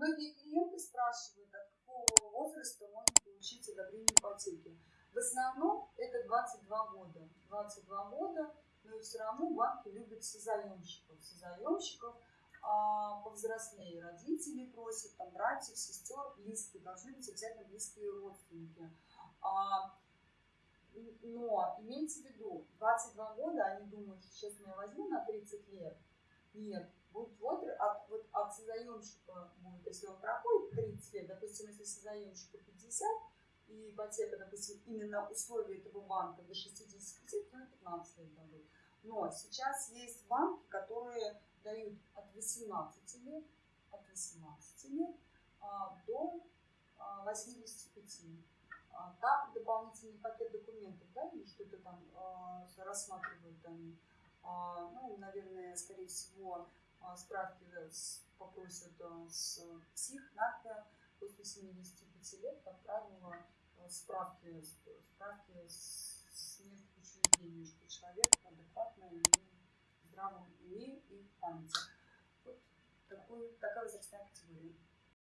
многие клиенты спрашивают, от какого возраста можно получить одобрение ипотеки. В основном это 22 года. 22 года, но все равно банки любят созаемщиков. Созаемщиков а, повзрослее родители просят, там, братьев, сестер, близкие, должны быть обязательно близкие родственники. А, но имейте в виду, 22 года они думают, что сейчас я возьму на 30 лет. Нет, вот от, вот если он проходит 30 лет, допустим, если созаемщику 50, и ипотека, допустим, именно условия этого банка до 65, то 15 лет дадут. Но сейчас есть банки, которые дают от 18 лет, от 18 лет а, до а, 85. А, там дополнительный пакет документов, да, или что-то там а, рассматривают они. А, ну, наверное, скорее всего, справки с, попросят а, с псих, нарко после 75 лет, как правило, а, справки, справки с, с мест что человек адекватно и здравом уме и в памяти. Вот такой, такая возрастная категория.